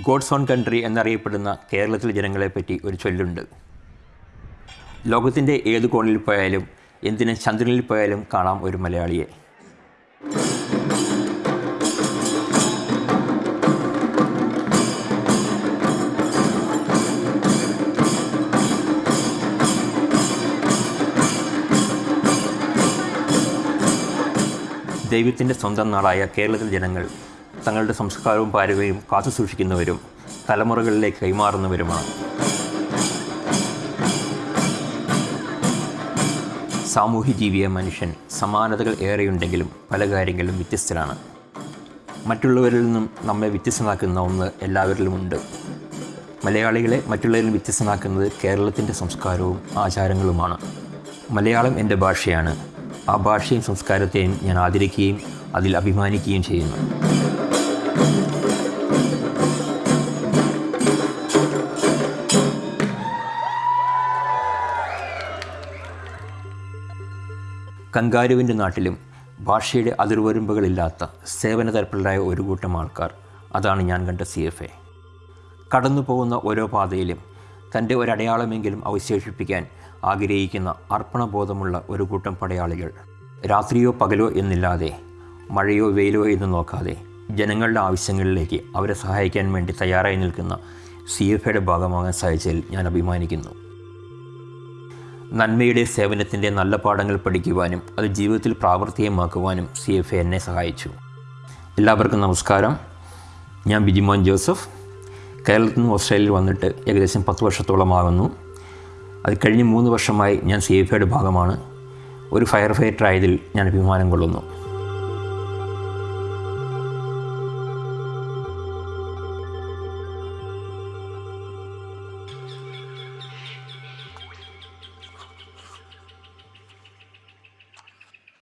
God's own country എന്നറിയപ്പെടുന്ന കേരളത്തിലെ ജനങ്ങളെപ്പറ്റി ഒരു ചൊല്ലുണ്ട്. ലോകത്തിന്റെ ഏത് കോണിൽ പോയാലും എന്തിനും ചന്ദ്രനിൽ പോയാലും കാണാം ഒരു മലയാളിയെ. ദൈവത്തിന്റെ സ്വന്തം നാടായ കേരളത്തിലെ ജനങ്ങൾ തങ്ങളുടെ സംസ്കാരവും പാരമ്പര്യവും കാത്തു സൂക്ഷിക്കുന്നവരും തലമുറകളിലേക്ക് കൈമാറുന്നവരുമാണ്. സാമൂഹ്യ ജീവിയ മനുഷ്യൻ സമാനതകൾ ഏറെയുണ്ടെങ്കിലും പല കാര്യങ്ങളിലും വ്യത്യസ്തരാണ് മറ്റുള്ളവരിൽ നിന്നും നമ്മെ വ്യത്യസ്തമാക്കുന്ന ഒന്ന് എല്ലാവരിലുമുണ്ട് മലയാളികളെ മറ്റുള്ളവരിൽ വ്യത്യസ്തമാക്കുന്നത് കേരളത്തിന്റെ സംസ്കാരവും ആചാരങ്ങളുമാണ്. മലയാളം എന്റെ ഭാഷയാണ്. ആ ഭാഷയും സംസ്കാരത്തെയും ഞാൻ ആദരിക്കുകയും അതിൽ അഭിമാനിക്കുകയും ചെയ്യുന്നു. കങ്കാരുവിന്റെ നാട്ടിലും ഭാഷയുടെ അതിർവരമ്പുകളില്ലാത്ത തരപ്പിലായ ഒരു കൂട്ടം ആൾക്കാർ അതാണ് ഞാൻ കണ്ട സി എഫ് എ. കടന്നു പോകുന്ന ഓരോ പാതയിലും തന്റെ ഒരടയാളമെങ്കിലും അവശേഷിപ്പിക്കാൻ ആഗ്രഹിക്കുന്ന അർപ്പണബോധമുള്ള ഒരു കൂട്ടം പടയാളികൾ രാത്രിയോ പകലോ എന്നില്ലാതെ മഴയോ വെയിലോ എന്ന് നോക്കാതെ ജനങ്ങളുടെ ആവശ്യങ്ങളിലേക്ക് അവരെ സഹായിക്കാൻ വേണ്ടി തയ്യാറായി നിൽക്കുന്ന സി എഫ് എയുടെ ഭാഗമാകാൻ സാധിച്ചതിൽ ഞാൻ അഭിമാനിക്കുന്നു. നന്മയുടെ സേവനത്തിന്റെ നല്ല പാഠങ്ങൾ പഠിക്കുവാനും അത് ജീവിതത്തിൽ പ്രാവർത്തികമാക്കുവാനും സി എഫ് എ എന്നെ സഹായിച്ചു. എല്ലാവർക്കും നമസ്കാരം. ഞാൻ ബിജിമോൻ ജോസഫ്. കേരളത്തിൽ നിന്ന് ഓസ്ട്രേലിയയിൽ വന്നിട്ട് ഏകദേശം പത്ത് വർഷത്തോളമാകുന്നു. അത് കഴിഞ്ഞ് മൂന്ന് വർഷമായി ഞാൻ സി എഫ് എയുടെ ഭാഗമാണ്. ഒരു ഫയർ ഫൈറ്റർ ആയതിൽ ഞാൻ അഭിമാനം കൊള്ളുന്നു.